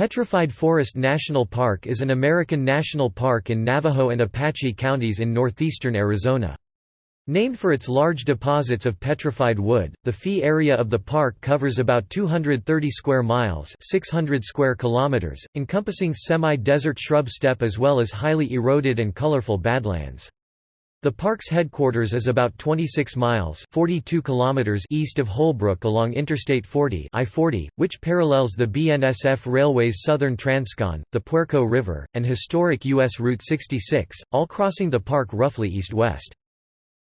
Petrified Forest National Park is an American national park in Navajo and Apache counties in northeastern Arizona. Named for its large deposits of petrified wood, the fee area of the park covers about 230 square miles 600 square kilometers, encompassing semi-desert shrub steppe as well as highly eroded and colorful badlands. The park's headquarters is about 26 miles 42 kilometers east of Holbrook along Interstate 40 I-40, which parallels the BNSF Railway's southern Transcon, the Puerco River, and historic U.S. Route 66, all crossing the park roughly east-west.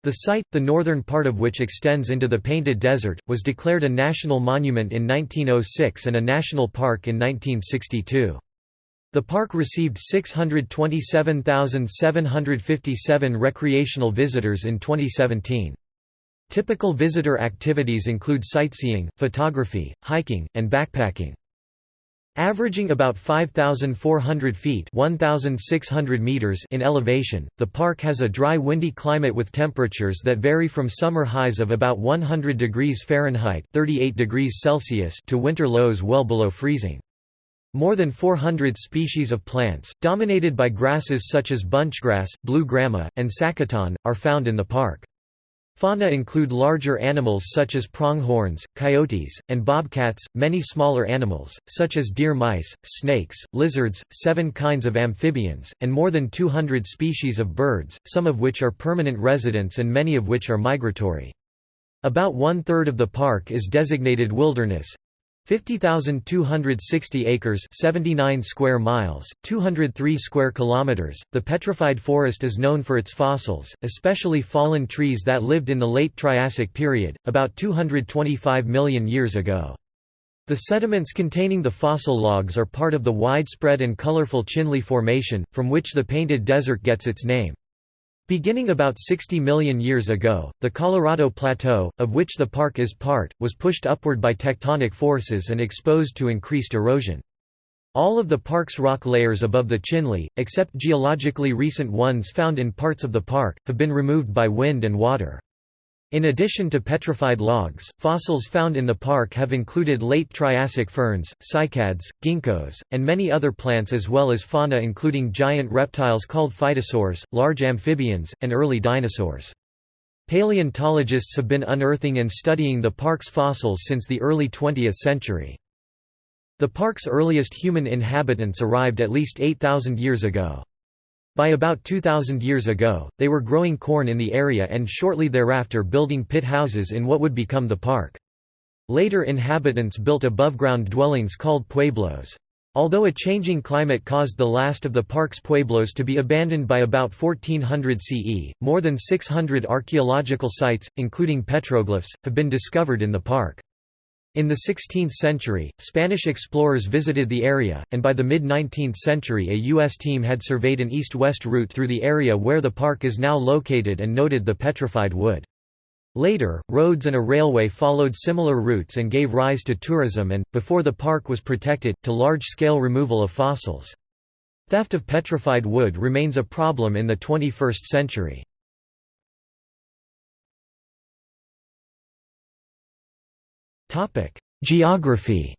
The site, the northern part of which extends into the Painted Desert, was declared a national monument in 1906 and a national park in 1962. The park received 627,757 recreational visitors in 2017. Typical visitor activities include sightseeing, photography, hiking, and backpacking. Averaging about 5,400 feet 1,600 meters in elevation, the park has a dry windy climate with temperatures that vary from summer highs of about 100 degrees Fahrenheit 38 degrees Celsius to winter lows well below freezing. More than 400 species of plants, dominated by grasses such as bunchgrass, blue grama, and sacaton, are found in the park. Fauna include larger animals such as pronghorns, coyotes, and bobcats, many smaller animals, such as deer mice, snakes, lizards, seven kinds of amphibians, and more than 200 species of birds, some of which are permanent residents and many of which are migratory. About one-third of the park is designated wilderness, 50,260 acres 79 square miles, 203 square kilometers. The petrified forest is known for its fossils, especially fallen trees that lived in the late Triassic period, about 225 million years ago. The sediments containing the fossil logs are part of the widespread and colorful Chinle Formation, from which the Painted Desert gets its name. Beginning about 60 million years ago, the Colorado Plateau, of which the park is part, was pushed upward by tectonic forces and exposed to increased erosion. All of the park's rock layers above the Chinle, except geologically recent ones found in parts of the park, have been removed by wind and water. In addition to petrified logs, fossils found in the park have included late Triassic ferns, cycads, ginkgos, and many other plants as well as fauna including giant reptiles called phytosaurs, large amphibians, and early dinosaurs. Paleontologists have been unearthing and studying the park's fossils since the early 20th century. The park's earliest human inhabitants arrived at least 8,000 years ago. By about 2,000 years ago, they were growing corn in the area and shortly thereafter building pit houses in what would become the park. Later inhabitants built above-ground dwellings called pueblos. Although a changing climate caused the last of the park's pueblos to be abandoned by about 1400 CE, more than 600 archaeological sites, including petroglyphs, have been discovered in the park. In the 16th century, Spanish explorers visited the area, and by the mid-19th century a U.S. team had surveyed an east-west route through the area where the park is now located and noted the petrified wood. Later, roads and a railway followed similar routes and gave rise to tourism and, before the park was protected, to large-scale removal of fossils. Theft of petrified wood remains a problem in the 21st century. Geography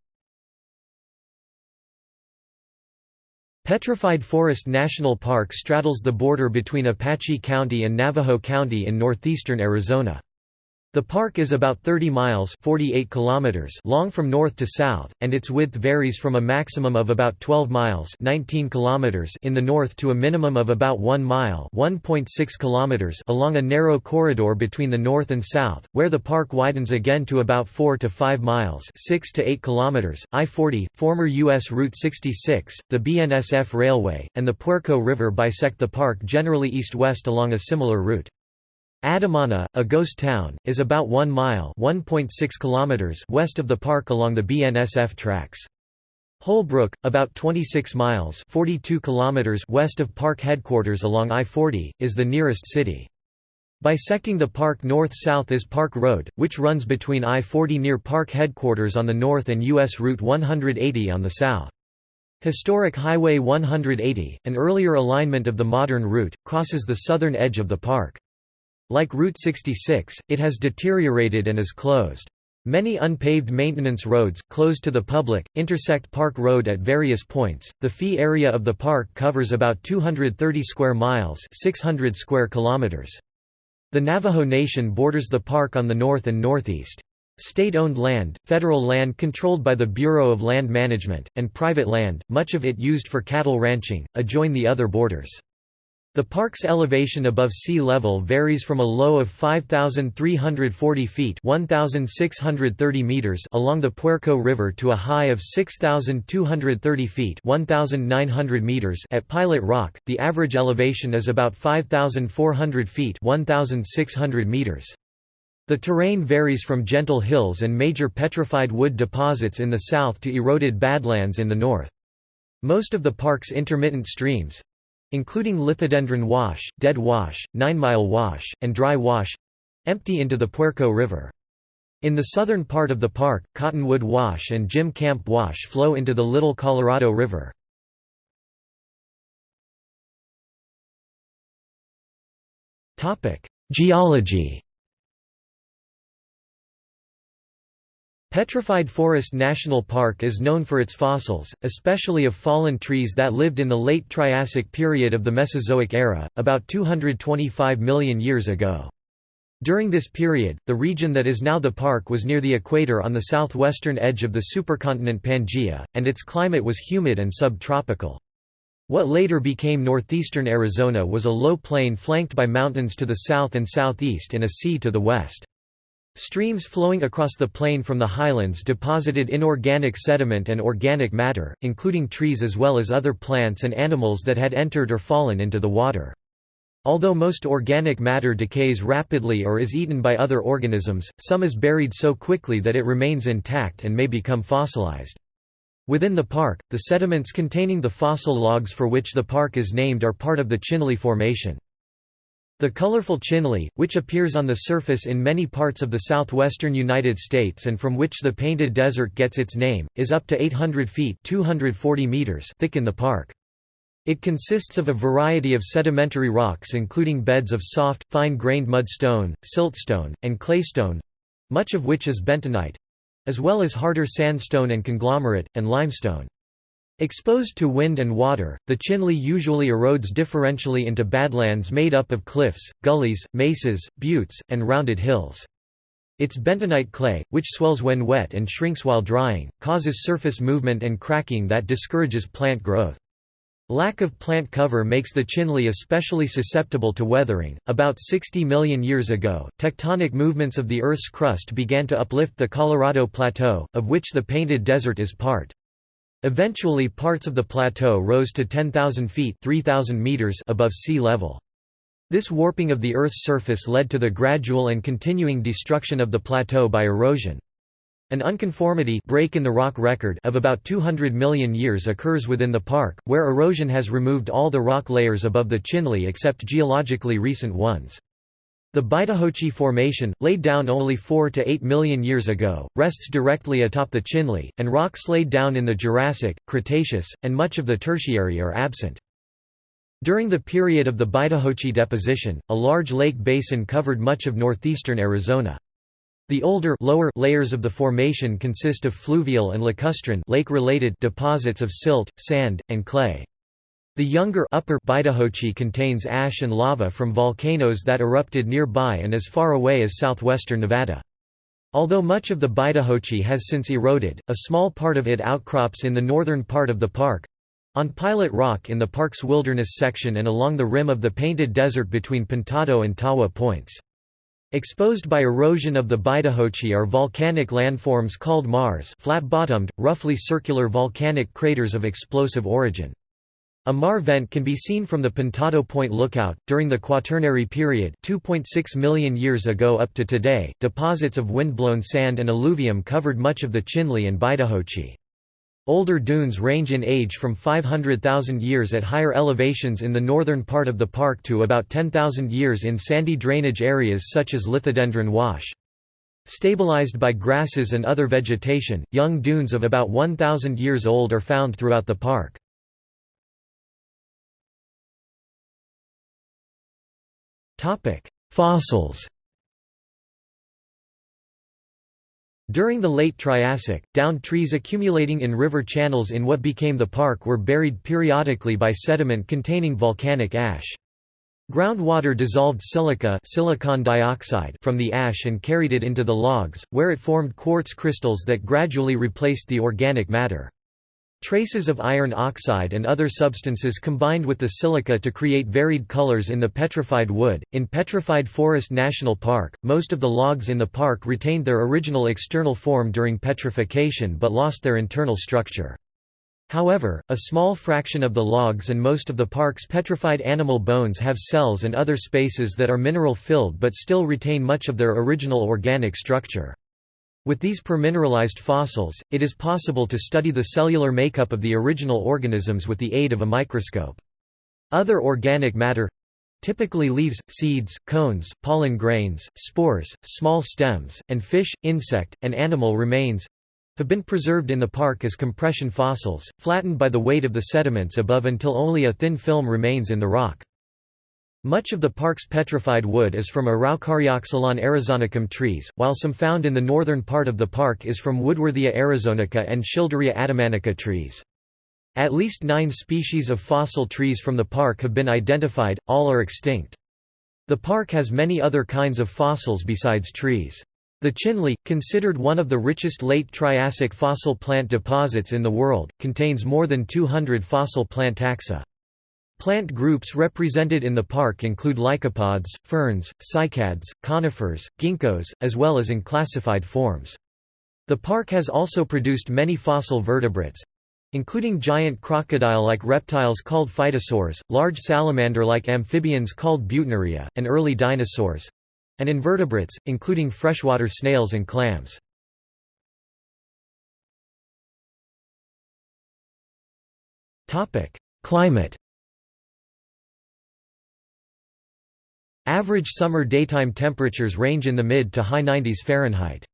Petrified Forest National Park straddles the border between Apache County and Navajo County in northeastern Arizona. The park is about 30 miles 48 kilometers long from north to south, and its width varies from a maximum of about 12 miles 19 kilometers in the north to a minimum of about 1 mile 1.6 kilometers along a narrow corridor between the north and south, where the park widens again to about 4 to 5 miles 6 to 8 kilometers. I-40, former U.S. Route 66, the BNSF Railway, and the Puerco River bisect the park generally east-west along a similar route. Adamana, a ghost town, is about 1 mile kilometers west of the park along the BNSF tracks. Holbrook, about 26 miles 42 kilometers west of park headquarters along I-40, is the nearest city. Bisecting the park north-south is Park Road, which runs between I-40 near park headquarters on the north and U.S. Route 180 on the south. Historic Highway 180, an earlier alignment of the modern route, crosses the southern edge of the park. Like Route 66, it has deteriorated and is closed. Many unpaved maintenance roads, closed to the public, intersect Park Road at various points. The fee area of the park covers about 230 square miles, 600 square kilometers. The Navajo Nation borders the park on the north and northeast. State-owned land, federal land controlled by the Bureau of Land Management, and private land, much of it used for cattle ranching, adjoin the other borders. The park's elevation above sea level varies from a low of 5,340 feet 1,630 meters along the Puerco River to a high of 6,230 feet 1,900 meters at Pilot Rock. The average elevation is about 5,400 feet 1,600 meters. The terrain varies from gentle hills and major petrified wood deposits in the south to eroded badlands in the north. Most of the park's intermittent streams, including Lithodendron Wash, Dead Wash, Nine Mile Wash, and Dry Wash empty into the Puerco River. In the southern part of the park, Cottonwood Wash and Jim Camp Wash flow into the Little Colorado River. Geology Petrified Forest National Park is known for its fossils, especially of fallen trees that lived in the late Triassic period of the Mesozoic era, about 225 million years ago. During this period, the region that is now the park was near the equator on the southwestern edge of the supercontinent Pangaea, and its climate was humid and subtropical. What later became northeastern Arizona was a low plain flanked by mountains to the south and southeast and a sea to the west. Streams flowing across the plain from the highlands deposited inorganic sediment and organic matter, including trees as well as other plants and animals that had entered or fallen into the water. Although most organic matter decays rapidly or is eaten by other organisms, some is buried so quickly that it remains intact and may become fossilized. Within the park, the sediments containing the fossil logs for which the park is named are part of the Chinle Formation. The colorful chinle, which appears on the surface in many parts of the southwestern United States and from which the Painted Desert gets its name, is up to 800 feet 240 meters thick in the park. It consists of a variety of sedimentary rocks including beds of soft, fine-grained mudstone, siltstone, and claystone—much of which is bentonite—as well as harder sandstone and conglomerate, and limestone. Exposed to wind and water, the Chinle usually erodes differentially into badlands made up of cliffs, gullies, mesas, buttes, and rounded hills. Its bentonite clay, which swells when wet and shrinks while drying, causes surface movement and cracking that discourages plant growth. Lack of plant cover makes the Chinle especially susceptible to weathering. About 60 million years ago, tectonic movements of the Earth's crust began to uplift the Colorado Plateau, of which the Painted Desert is part. Eventually parts of the plateau rose to 10,000 feet 3,000 meters above sea level. This warping of the Earth's surface led to the gradual and continuing destruction of the plateau by erosion. An unconformity break in the rock record of about 200 million years occurs within the park, where erosion has removed all the rock layers above the Chinle except geologically recent ones. The Bidahochi Formation, laid down only 4 to 8 million years ago, rests directly atop the Chinle, and rocks laid down in the Jurassic, Cretaceous, and much of the Tertiary are absent. During the period of the Bidahochi deposition, a large lake basin covered much of northeastern Arizona. The older lower layers of the formation consist of fluvial and lacustrine lake-related deposits of silt, sand, and clay. The younger upper Bidahochi contains ash and lava from volcanoes that erupted nearby and as far away as southwestern Nevada. Although much of the Bidahochi has since eroded, a small part of it outcrops in the northern part of the park on Pilot Rock in the park's wilderness section and along the rim of the Painted Desert between Pintado and Tawa points. Exposed by erosion of the Bidahochi are volcanic landforms called maars flat-bottomed, roughly circular volcanic craters of explosive origin. A maar vent can be seen from the Pintado Point lookout. During the Quaternary period, 2.6 million years ago up to today, deposits of windblown sand and alluvium covered much of the Chinle and Bidahochi. Older dunes range in age from 500,000 years at higher elevations in the northern part of the park to about 10,000 years in sandy drainage areas such as Lithodendron Wash. Stabilized by grasses and other vegetation, young dunes of about 1,000 years old are found throughout the park. Fossils. During the late Triassic, downed trees accumulating in river channels in what became the park were buried periodically by sediment containing volcanic ash. Groundwater dissolved silica silicon dioxide from the ash and carried it into the logs, where it formed quartz crystals that gradually replaced the organic matter. Traces of iron oxide and other substances combined with the silica to create varied colors in the petrified wood. In Petrified Forest National Park, most of the logs in the park retained their original external form during petrification but lost their internal structure. However, a small fraction of the logs and most of the park's petrified animal bones have cells and other spaces that are mineral-filled but still retain much of their original organic structure. With these permineralized fossils, it is possible to study the cellular makeup of the original organisms with the aid of a microscope. Other organic matter—typically leaves, seeds, cones, pollen grains, spores, small stems, and fish, insect, and animal remains—have been preserved in the park as compression fossils, flattened by the weight of the sediments above until only a thin film remains in the rock. Much of the park's petrified wood is from Araucarioxylon arizonicum trees, while some found in the northern part of the park is from Woodworthia arizonica and Schilderia adamannica trees. At least nine species of fossil trees from the park have been identified, all are extinct. The park has many other kinds of fossils besides trees. The Chinle, considered one of the richest late Triassic fossil plant deposits in the world, contains more than 200 fossil plant taxa. Plant groups represented in the park include lycopods, ferns, cycads, conifers, ginkgos, as well as in classified forms. The park has also produced many fossil vertebrates, including giant crocodile-like reptiles called phytosaurs, large salamander-like amphibians called Buettneria, and early dinosaurs, and invertebrates, including freshwater snails and clams. Climate Average summer daytime temperatures range in the mid to high 90s Fahrenheit.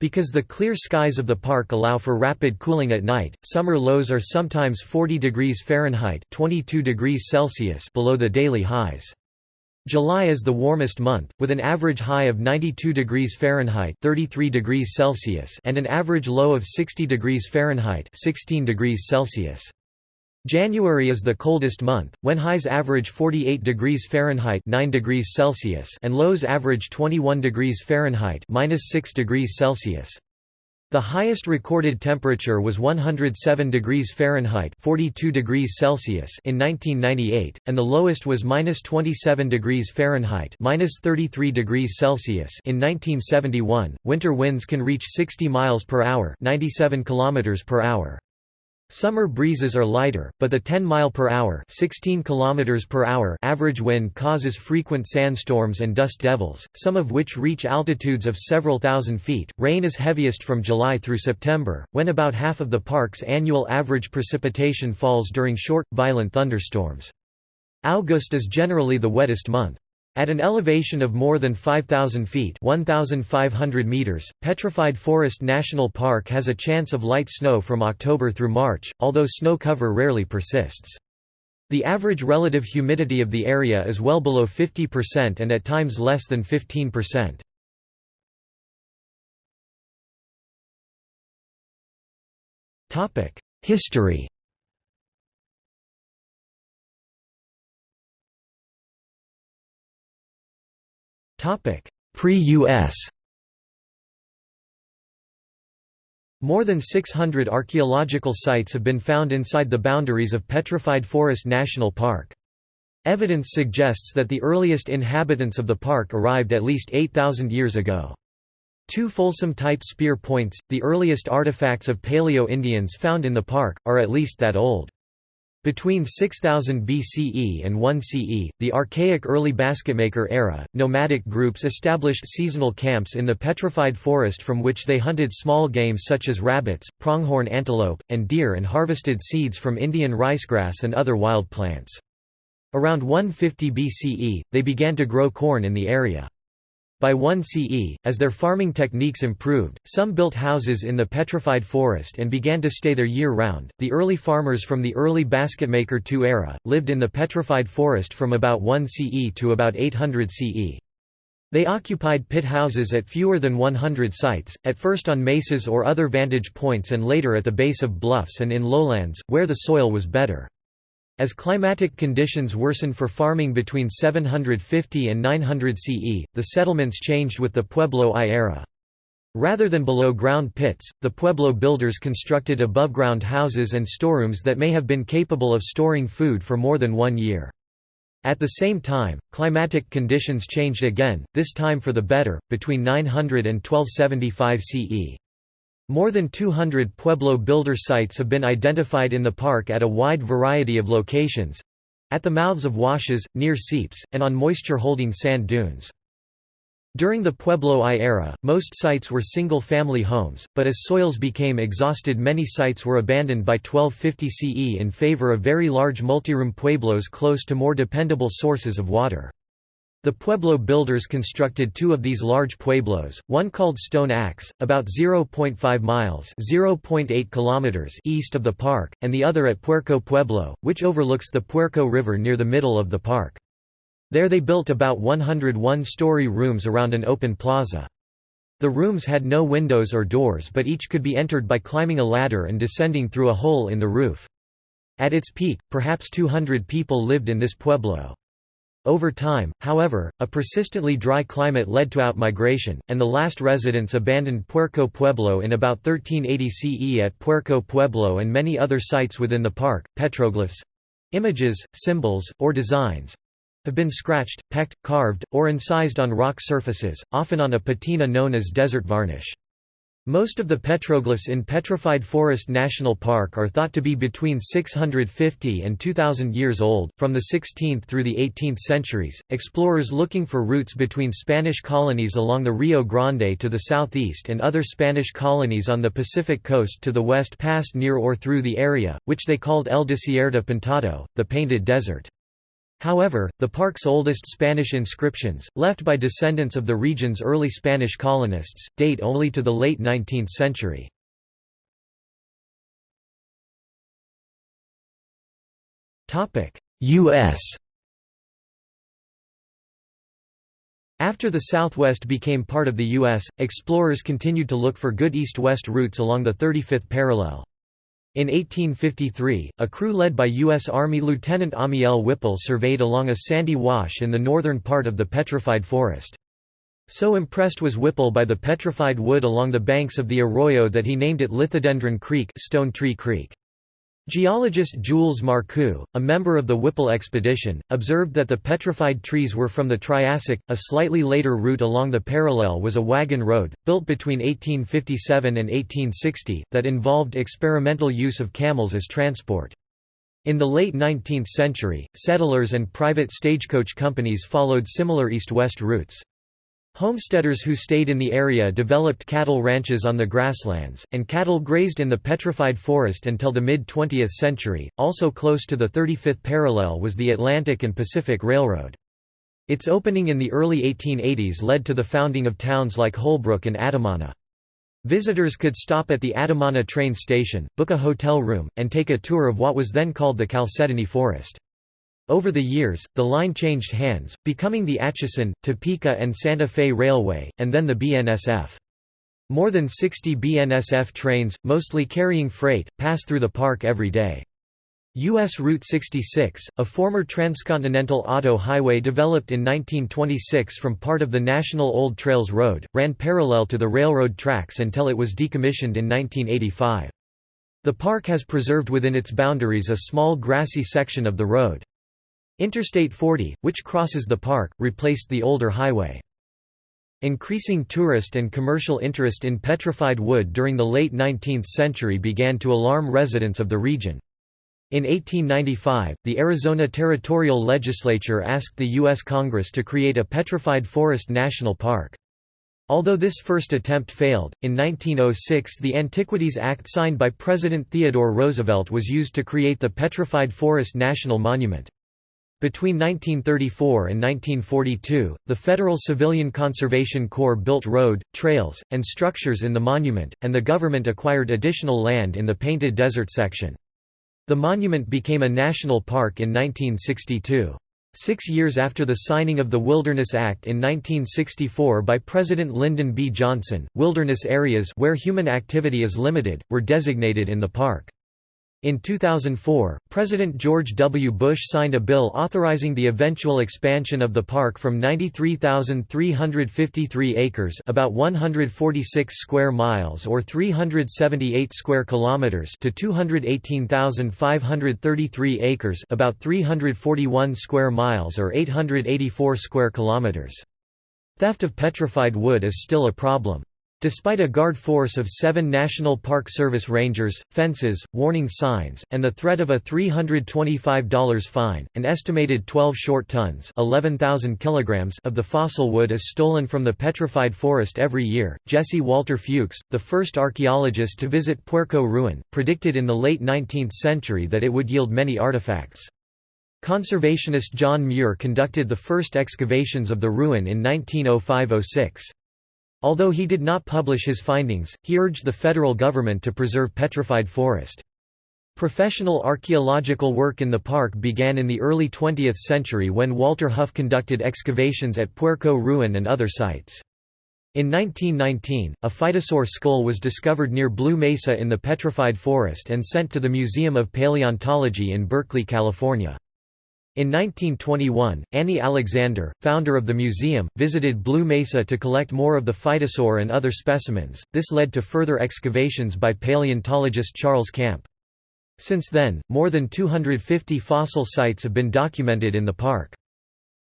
Because the clear skies of the park allow for rapid cooling at night, summer lows are sometimes 40 degrees Fahrenheit 22 degrees Celsius below the daily highs. July is the warmest month, with an average high of 92 degrees Fahrenheit 33 degrees Celsius and an average low of 60 degrees Fahrenheit 16 degrees Celsius. January is the coldest month, when highs average 48 degrees Fahrenheit 9 degrees Celsius and lows average 21 degrees Fahrenheit minus 6 degrees Celsius. The highest recorded temperature was 107 degrees Fahrenheit 42 degrees Celsius in 1998, and the lowest was minus 27 degrees Fahrenheit minus 33 degrees Celsius in 1971. Winter winds can reach 60 miles per hour 97 kilometers per hour. Summer breezes are lighter, but the 10 mile per hour, 16 kilometers per hour average wind causes frequent sandstorms and dust devils, some of which reach altitudes of several thousand feet. Rain is heaviest from July through September, when about half of the park's annual average precipitation falls during short, violent thunderstorms. August is generally the wettest month. At an elevation of more than 5,000 feet 1,500 meters, Petrified Forest National Park has a chance of light snow from October through March, although snow cover rarely persists. The average relative humidity of the area is well below 50% and at times less than 15%. History Pre-US More than 600 archaeological sites have been found inside the boundaries of Petrified Forest National Park. Evidence suggests that the earliest inhabitants of the park arrived at least 8,000 years ago. Two Folsom-type spear points, the earliest artifacts of Paleo-Indians found in the park, are at least that old. Between 6000 BCE and 1 CE, the archaic early basketmaker era, nomadic groups established seasonal camps in the petrified forest from which they hunted small game such as rabbits, pronghorn antelope, and deer and harvested seeds from Indian ricegrass and other wild plants. Around 150 BCE, they began to grow corn in the area. By 1 CE, as their farming techniques improved, some built houses in the petrified forest and began to stay there year round. The early farmers from the early basketmaker II era lived in the petrified forest from about 1 CE to about 800 CE. They occupied pit houses at fewer than 100 sites, at first on mesas or other vantage points and later at the base of bluffs and in lowlands, where the soil was better. As climatic conditions worsened for farming between 750 and 900 CE, the settlements changed with the Pueblo I era. Rather than below-ground pits, the Pueblo builders constructed above-ground houses and storerooms that may have been capable of storing food for more than one year. At the same time, climatic conditions changed again, this time for the better, between 900 and 1275 CE. More than 200 Pueblo builder sites have been identified in the park at a wide variety of locations—at the mouths of washes, near seeps, and on moisture-holding sand dunes. During the Pueblo I era, most sites were single-family homes, but as soils became exhausted many sites were abandoned by 1250 CE in favor of very large multiroom pueblos close to more dependable sources of water. The Pueblo builders constructed two of these large pueblos, one called Stone Axe, about 0.5 miles (0.8 kilometers) east of the park, and the other at Puerco Pueblo, which overlooks the Puerco River near the middle of the park. There they built about 101 story rooms around an open plaza. The rooms had no windows or doors but each could be entered by climbing a ladder and descending through a hole in the roof. At its peak, perhaps 200 people lived in this pueblo. Over time, however, a persistently dry climate led to outmigration, and the last residents abandoned Puerco Pueblo in about 1380 CE at Puerco Pueblo and many other sites within the park. Petroglyphs images, symbols, or designs have been scratched, pecked, carved, or incised on rock surfaces, often on a patina known as desert varnish. Most of the petroglyphs in Petrified Forest National Park are thought to be between 650 and 2000 years old. From the 16th through the 18th centuries, explorers looking for routes between Spanish colonies along the Rio Grande to the southeast and other Spanish colonies on the Pacific coast to the west passed near or through the area, which they called El Desierto Pintado, the Painted Desert. However, the park's oldest Spanish inscriptions, left by descendants of the region's early Spanish colonists, date only to the late 19th century. U.S. After the Southwest became part of the U.S., explorers continued to look for good east-west routes along the 35th parallel. In 1853, a crew led by U.S. Army Lieutenant Amiel Whipple surveyed along a sandy wash in the northern part of the petrified forest. So impressed was Whipple by the petrified wood along the banks of the arroyo that he named it Lithodendron Creek, Stone Tree Creek. Geologist Jules Marcou, a member of the Whipple expedition, observed that the petrified trees were from the Triassic. A slightly later route along the parallel was a wagon road, built between 1857 and 1860, that involved experimental use of camels as transport. In the late 19th century, settlers and private stagecoach companies followed similar east-west routes. Homesteaders who stayed in the area developed cattle ranches on the grasslands, and cattle grazed in the petrified forest until the mid-20th century. Also close to the 35th parallel was the Atlantic and Pacific Railroad. Its opening in the early 1880s led to the founding of towns like Holbrook and Adamana. Visitors could stop at the Adamana train station, book a hotel room, and take a tour of what was then called the Chalcedony Forest. Over the years, the line changed hands, becoming the Atchison, Topeka and Santa Fe Railway, and then the BNSF. More than 60 BNSF trains, mostly carrying freight, pass through the park every day. U.S. Route 66, a former transcontinental auto highway developed in 1926 from part of the National Old Trails Road, ran parallel to the railroad tracks until it was decommissioned in 1985. The park has preserved within its boundaries a small grassy section of the road. Interstate 40, which crosses the park, replaced the older highway. Increasing tourist and commercial interest in petrified wood during the late 19th century began to alarm residents of the region. In 1895, the Arizona Territorial Legislature asked the U.S. Congress to create a petrified forest national park. Although this first attempt failed, in 1906 the Antiquities Act signed by President Theodore Roosevelt was used to create the Petrified Forest National Monument. Between 1934 and 1942, the Federal Civilian Conservation Corps built road, trails, and structures in the monument, and the government acquired additional land in the Painted Desert section. The monument became a national park in 1962. Six years after the signing of the Wilderness Act in 1964 by President Lyndon B. Johnson, wilderness areas where human activity is limited, were designated in the park. In 2004, President George W. Bush signed a bill authorizing the eventual expansion of the park from 93,353 acres about 146 square miles or 378 square kilometers to 218,533 acres about 341 square miles or 884 square kilometers. Theft of petrified wood is still a problem. Despite a guard force of seven National Park Service rangers, fences, warning signs, and the threat of a $325 fine, an estimated 12 short tons 11,000 kilograms of the fossil wood is stolen from the petrified forest every year. Jesse Walter Fewkes, the first archaeologist to visit Puerco Ruin, predicted in the late 19th century that it would yield many artifacts. Conservationist John Muir conducted the first excavations of the ruin in 1905–06. Although he did not publish his findings, he urged the federal government to preserve petrified forest. Professional archaeological work in the park began in the early 20th century when Walter Hough conducted excavations at Puerco Ruin and other sites. In 1919, a phytosaur skull was discovered near Blue Mesa in the petrified forest and sent to the Museum of Paleontology in Berkeley, California. In 1921, Annie Alexander, founder of the museum, visited Blue Mesa to collect more of the phytosaur and other specimens. This led to further excavations by paleontologist Charles Camp. Since then, more than 250 fossil sites have been documented in the park.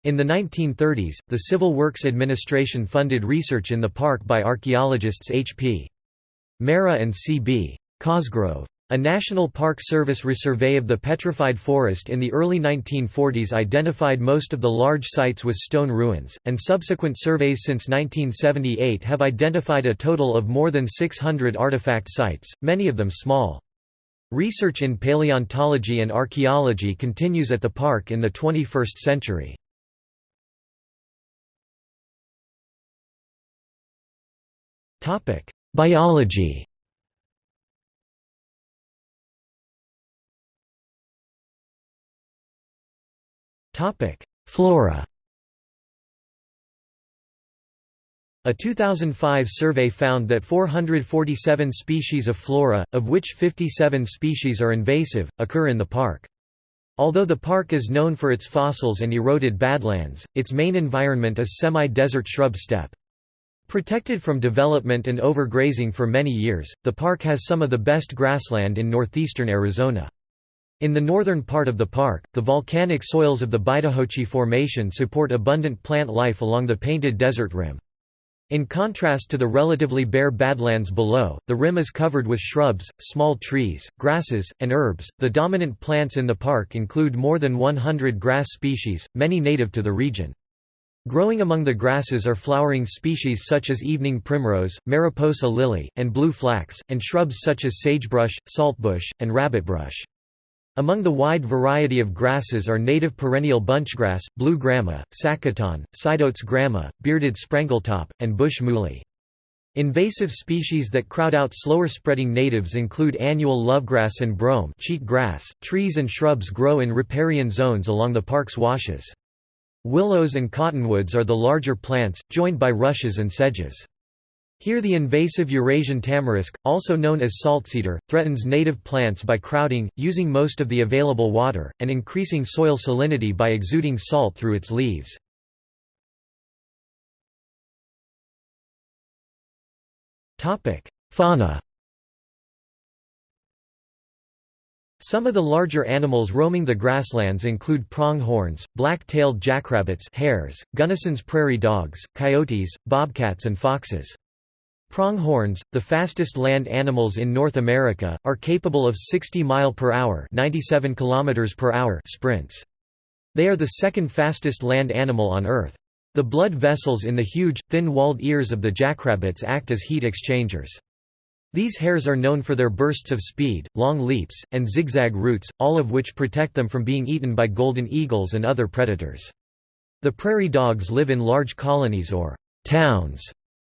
In the 1930s, the Civil Works Administration funded research in the park by archaeologists H.P. Mera and C.B. Cosgrove. A National Park Service resurvey of the petrified forest in the early 1940s identified most of the large sites with stone ruins, and subsequent surveys since 1978 have identified a total of more than 600 artifact sites, many of them small. Research in paleontology and archaeology continues at the park in the 21st century. Biology Flora A 2005 survey found that 447 species of flora, of which 57 species are invasive, occur in the park. Although the park is known for its fossils and eroded badlands, its main environment is semi-desert shrub steppe. Protected from development and overgrazing for many years, the park has some of the best grassland in northeastern Arizona. In the northern part of the park, the volcanic soils of the Bidahochi Formation support abundant plant life along the painted desert rim. In contrast to the relatively bare badlands below, the rim is covered with shrubs, small trees, grasses, and herbs. The dominant plants in the park include more than 100 grass species, many native to the region. Growing among the grasses are flowering species such as evening primrose, mariposa lily, and blue flax, and shrubs such as sagebrush, saltbush, and rabbitbrush. Among the wide variety of grasses are native perennial bunchgrass, blue grama, sacaton, sideoats grama, bearded sprangletop, and bush muhly. Invasive species that crowd out slower-spreading natives include annual lovegrass and brome cheat grass. .Trees and shrubs grow in riparian zones along the park's washes. Willows and cottonwoods are the larger plants, joined by rushes and sedges. Here the invasive Eurasian tamarisk, also known as saltcedar, threatens native plants by crowding, using most of the available water, and increasing soil salinity by exuding salt through its leaves. Fauna Some of the larger animals roaming the grasslands include pronghorns, black-tailed jackrabbits hares, Gunnison's prairie dogs, coyotes, bobcats and foxes. Pronghorns, the fastest land animals in North America, are capable of 60 mile per hour, 97 kilometers per hour sprints. They are the second fastest land animal on Earth. The blood vessels in the huge, thin-walled ears of the jackrabbits act as heat exchangers. These hares are known for their bursts of speed, long leaps, and zigzag routes, all of which protect them from being eaten by golden eagles and other predators. The prairie dogs live in large colonies or towns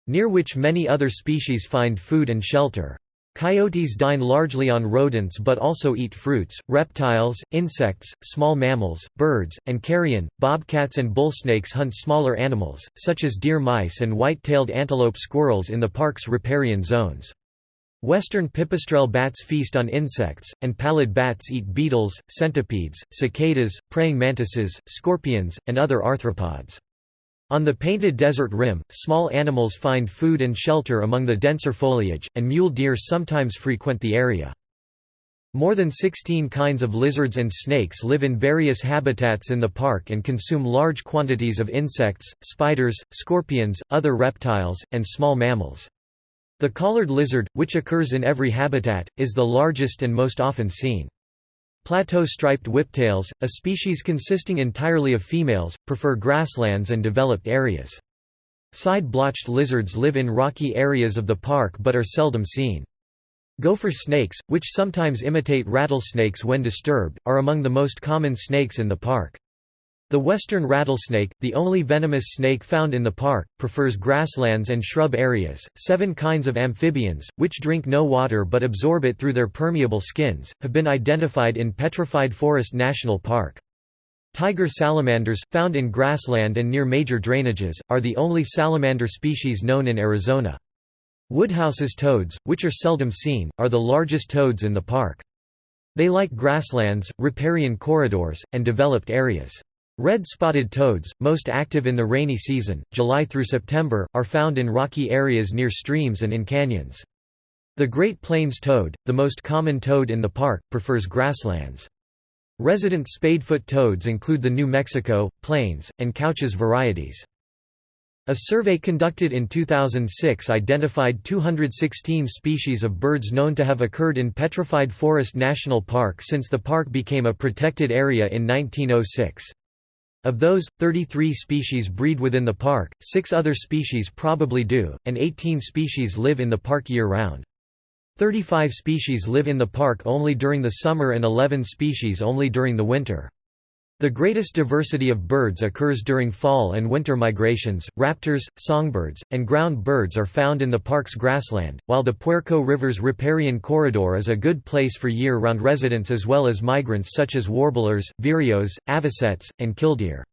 near which many other species find food and shelter. Coyotes dine largely on rodents but also eat fruits, reptiles, insects, small mammals, birds, and carrion. Bobcats and bull snakes hunt smaller animals, such as deer mice and white-tailed antelope squirrels in the park's riparian zones. Western pipistrelle bats feast on insects, and pallid bats eat beetles, centipedes, cicadas, praying mantises, scorpions, and other arthropods. On the Painted Desert Rim, small animals find food and shelter among the denser foliage, and mule deer sometimes frequent the area. More than 16 kinds of lizards and snakes live in various habitats in the park and consume large quantities of insects, spiders, scorpions, other reptiles, and small mammals. The collared lizard, which occurs in every habitat, is the largest and most often seen. Plateau striped whiptails, a species consisting entirely of females, prefer grasslands and developed areas. Side-blotched lizards live in rocky areas of the park but are seldom seen. Gopher snakes, which sometimes imitate rattlesnakes when disturbed, are among the most common snakes in the park. The western rattlesnake, the only venomous snake found in the park, prefers grasslands and shrub areas. Seven kinds of amphibians, which drink no water but absorb it through their permeable skins, have been identified in Petrified Forest National Park. Tiger salamanders, found in grassland and near major drainages, are the only salamander species known in Arizona. Woodhouse's toads, which are seldom seen, are the largest toads in the park. They like grasslands, riparian corridors, and developed areas. Red-spotted toads, most active in the rainy season, July through September, are found in rocky areas near streams and in canyons. The Great Plains toad, the most common toad in the park, prefers grasslands. Resident spadefoot toads include the New Mexico, Plains, and Couch's varieties. A survey conducted in 2006 identified 216 species of birds known to have occurred in Petrified Forest National Park since the park became a protected area in 1906. Of those, 33 species breed within the park, six other species probably do, and 18 species live in the park year-round. 35 species live in the park only during the summer and 11 species only during the winter. The greatest diversity of birds occurs during fall and winter migrations. Raptors, songbirds, and ground birds are found in the park's grassland, while the Puerco River's riparian corridor is a good place for year-round residents as well as migrants such as warblers, vireos, avocets, and killdeer.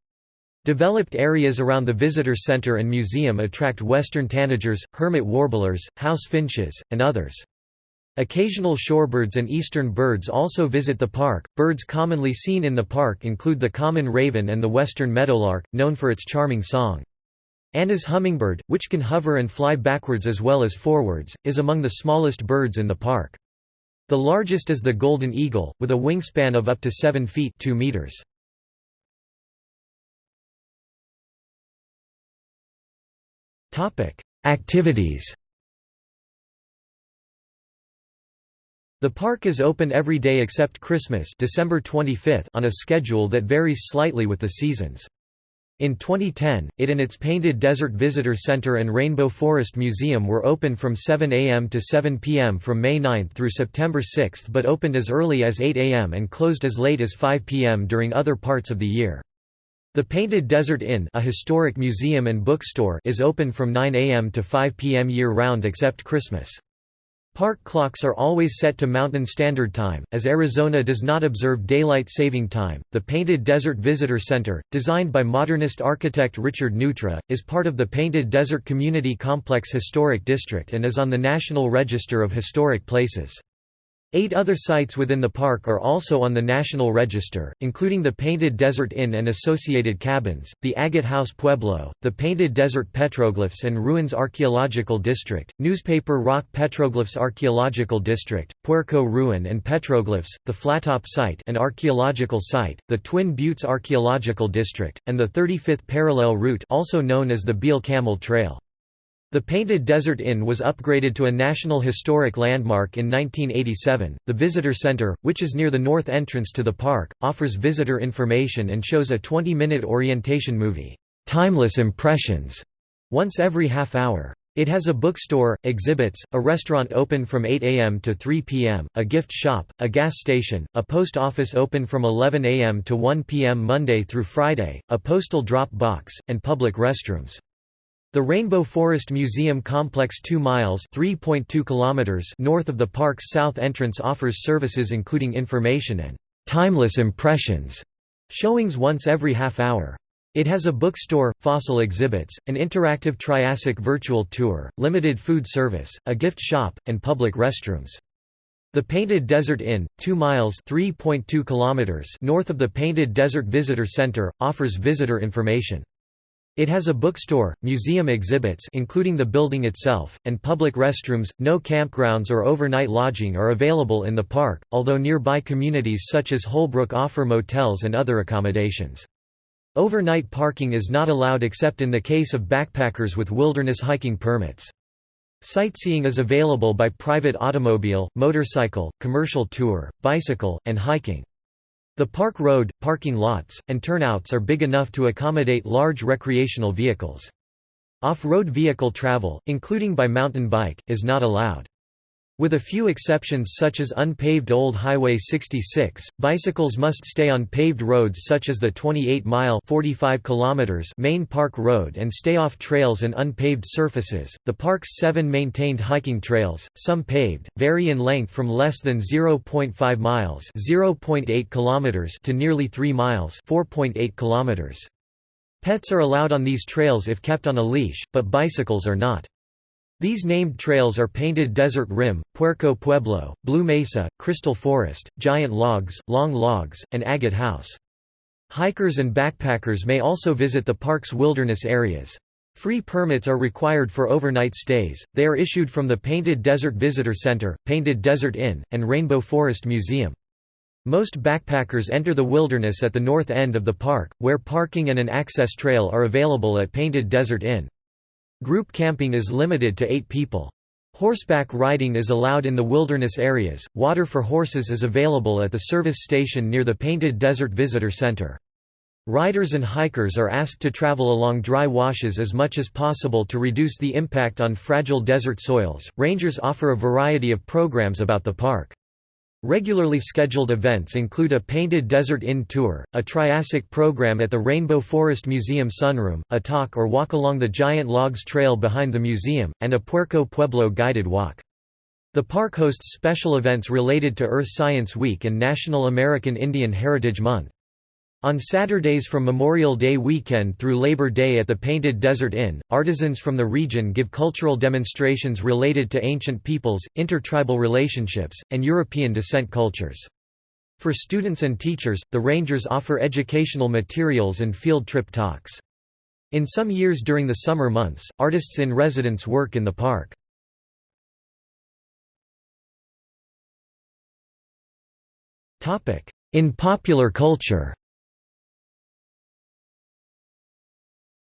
Developed areas around the visitor center and museum attract western tanagers, hermit warblers, house finches, and others. Occasional shorebirds and eastern birds also visit the park. Birds commonly seen in the park include the common raven and the western meadowlark, known for its charming song. Anna's hummingbird, which can hover and fly backwards as well as forwards, is among the smallest birds in the park. The largest is the golden eagle, with a wingspan of up to 7 feet 2 meters. Activities The park is open every day except Christmas December 25 on a schedule that varies slightly with the seasons. In 2010, it and its Painted Desert Visitor Center and Rainbow Forest Museum were open from 7 a.m. to 7 p.m. from May 9 through September 6 but opened as early as 8 a.m. and closed as late as 5 p.m. during other parts of the year. The Painted Desert Inn a historic museum and bookstore is open from 9 a.m. to 5 p.m. year-round except Christmas. Park clocks are always set to Mountain Standard Time, as Arizona does not observe daylight saving time. The Painted Desert Visitor Center, designed by modernist architect Richard Neutra, is part of the Painted Desert Community Complex Historic District and is on the National Register of Historic Places. Eight other sites within the park are also on the National Register, including the Painted Desert Inn and associated cabins, the Agate House Pueblo, the Painted Desert Petroglyphs and Ruins Archaeological District, Newspaper Rock Petroglyphs Archaeological District, Puerco Ruin and Petroglyphs, the Flattop Site an archaeological site, the Twin Buttes Archaeological District, and the 35th Parallel Route also known as the Beale Camel Trail. The Painted Desert Inn was upgraded to a National Historic Landmark in 1987. The Visitor Center, which is near the north entrance to the park, offers visitor information and shows a 20 minute orientation movie, Timeless Impressions, once every half hour. It has a bookstore, exhibits, a restaurant open from 8 a.m. to 3 p.m., a gift shop, a gas station, a post office open from 11 a.m. to 1 p.m. Monday through Friday, a postal drop box, and public restrooms. The Rainbow Forest Museum complex 2 miles kilometers north of the park's south entrance offers services including information and «timeless impressions» showings once every half hour. It has a bookstore, fossil exhibits, an interactive Triassic virtual tour, limited food service, a gift shop, and public restrooms. The Painted Desert Inn, 2 miles kilometers north of the Painted Desert Visitor Center, offers visitor information. It has a bookstore, museum exhibits including the building itself, and public restrooms. No campgrounds or overnight lodging are available in the park, although nearby communities such as Holbrook offer motels and other accommodations. Overnight parking is not allowed except in the case of backpackers with wilderness hiking permits. Sightseeing is available by private automobile, motorcycle, commercial tour, bicycle, and hiking. The park road, parking lots, and turnouts are big enough to accommodate large recreational vehicles. Off-road vehicle travel, including by mountain bike, is not allowed. With a few exceptions such as unpaved Old Highway 66, bicycles must stay on paved roads such as the 28-mile (45 kilometers) main park road and stay off trails and unpaved surfaces. The park's seven maintained hiking trails, some paved, vary in length from less than 0.5 miles (0.8 kilometers) to nearly 3 miles (4.8 kilometers). Pets are allowed on these trails if kept on a leash, but bicycles are not. These named trails are Painted Desert Rim, Puerco Pueblo, Blue Mesa, Crystal Forest, Giant Logs, Long Logs, and Agate House. Hikers and backpackers may also visit the park's wilderness areas. Free permits are required for overnight stays, they are issued from the Painted Desert Visitor Center, Painted Desert Inn, and Rainbow Forest Museum. Most backpackers enter the wilderness at the north end of the park, where parking and an access trail are available at Painted Desert Inn. Group camping is limited to eight people. Horseback riding is allowed in the wilderness areas. Water for horses is available at the service station near the Painted Desert Visitor Center. Riders and hikers are asked to travel along dry washes as much as possible to reduce the impact on fragile desert soils. Rangers offer a variety of programs about the park. Regularly scheduled events include a Painted Desert Inn tour, a Triassic program at the Rainbow Forest Museum sunroom, a talk or walk along the Giant Logs Trail behind the museum, and a Puerco Pueblo guided walk. The park hosts special events related to Earth Science Week and National American Indian Heritage Month. On Saturdays from Memorial Day weekend through Labor Day at the Painted Desert Inn, artisans from the region give cultural demonstrations related to ancient peoples, intertribal relationships, and European descent cultures. For students and teachers, the rangers offer educational materials and field trip talks. In some years during the summer months, artists in residence work in the park. In popular culture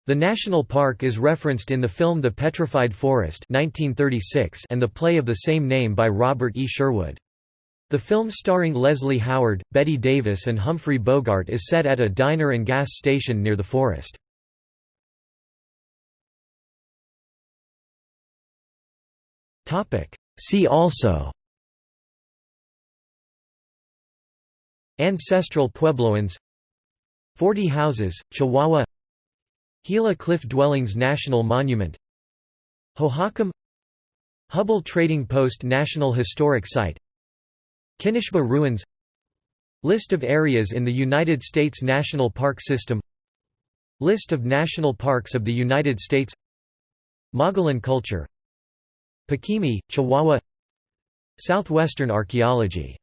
The national park is referenced in the film The Petrified Forest 1936 and the play of the same name by Robert E. Sherwood. The film starring Leslie Howard, Bette Davis and Humphrey Bogart is set at a diner and gas station near the forest. See also Ancestral Puebloans Forty Houses, Chihuahua Gila Cliff Dwellings National Monument Hohokam Hubbell Trading Post National Historic Site Kinishba Ruins List of areas in the United States National Park System List of national parks of the United States Mogollon culture Paquimé, Chihuahua Southwestern archaeology